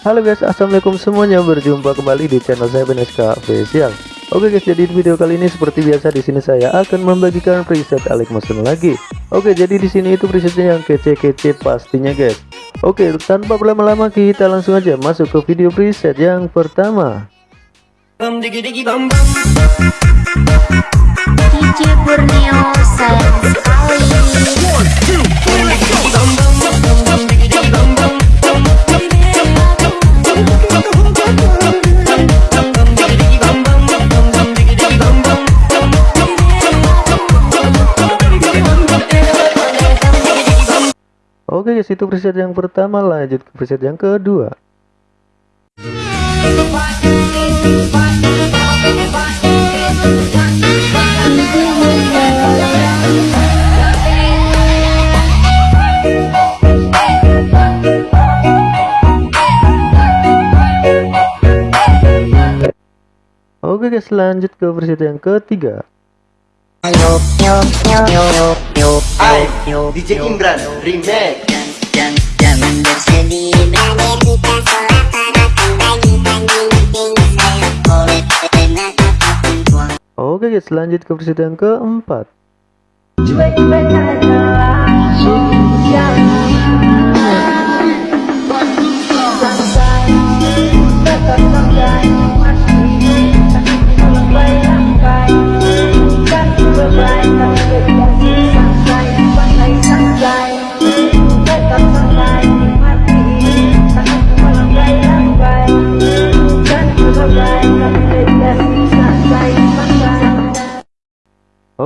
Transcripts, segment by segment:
Halo guys, assalamualaikum semuanya. Berjumpa kembali di channel saya BNSK Official. Oke guys, jadi di video kali ini seperti biasa di sini saya akan membagikan preset Alex Motion lagi. Oke, jadi di sini itu presetnya yang kece-kece pastinya guys. Oke, tanpa berlama-lama kita langsung aja masuk ke video preset yang pertama. DJ Borneo sayang sekali Oke guys, itu preset yang pertama, lanjut ke preset yang kedua. Oke guys, lanjut ke preset yang ketiga. Hai, DJ Imran Remake dan jangan bersedih Berani kita sholat Parakan bagi-bagi Meeting saya Oleh enak apa pun tuang Oke guys, lanjut ke preset yang keempat.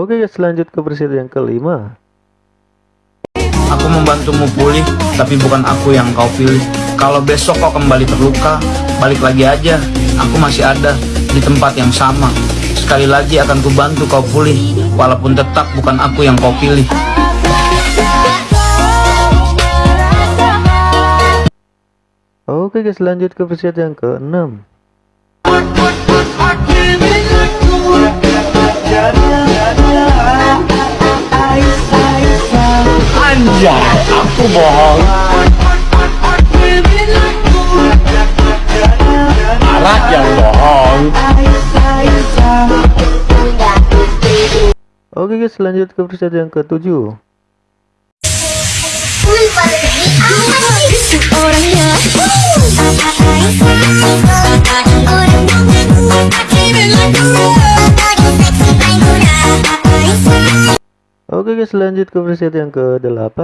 Oke guys, lanjut ke preset yang kelima. Aku membantumu pulih, tapi bukan aku yang kau pilih. Kalau besok kau kembali terluka, balik lagi aja. Aku masih ada di tempat yang sama. Sekali lagi akan kubantu kau pulih, walaupun tetap bukan aku yang kau pilih. Oke guys, lanjut ke preset yang keenam. Aku bohong Arak yang bohong Oke guys, lanjut ke preset yang ketujuh. Oke guys, lanjut ke preset yang ke-8.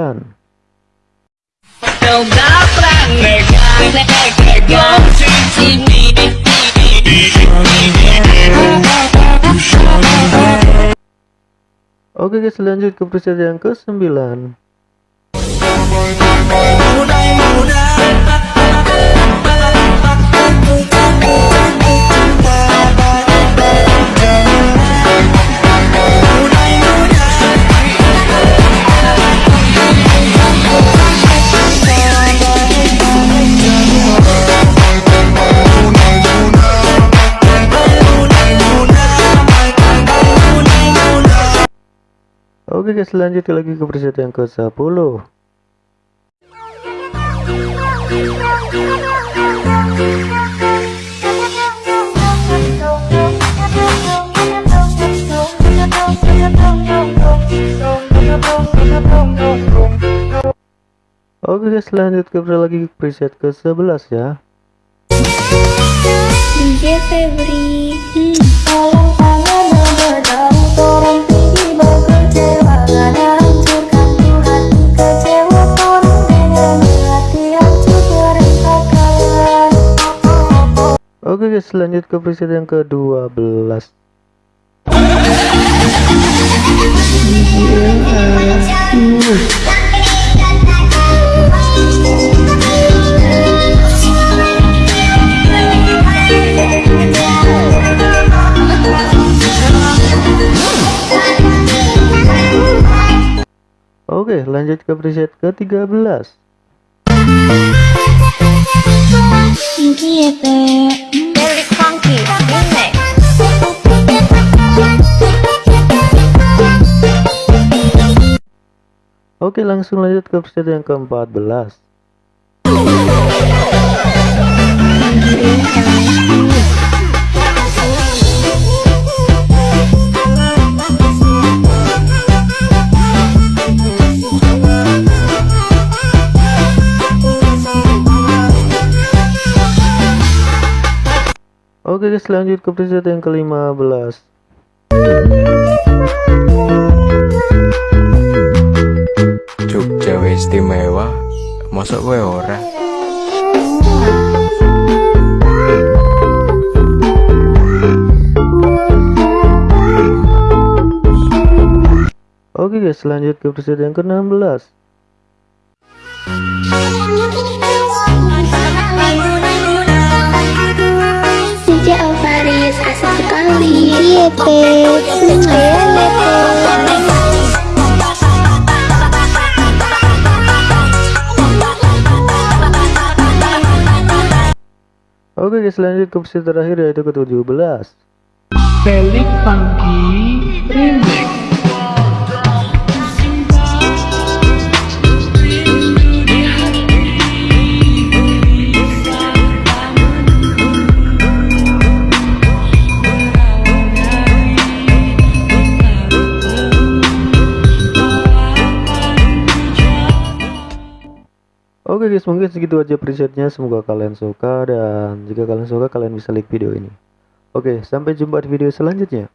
Oke guys, lanjut ke preset yang ke-9. Oke guys, lanjut lagi ke preset yang ke-10. Oke guys, lanjut ke lagi ke preset ke-11 ya. DJ Febri Tolong Oke guys, lanjut ke preset yang ke-12. Oke, lanjut ke preset ke-13. Remix Oke, langsung lanjut ke preset yang ke-14. Oke guys lanjut ke preset yang ke-15 Jogja istimewa mosok kowe ora? Oke guys lanjut ke preset yang ke-16 Lepe Oke guys lanjut ke preset terakhir yaitu ke-17 Felix Funky Remix Oke guys mungkin segitu aja presetnya. Semoga kalian suka dan jika kalian suka kalian bisa like video ini. Oke sampai jumpa di video selanjutnya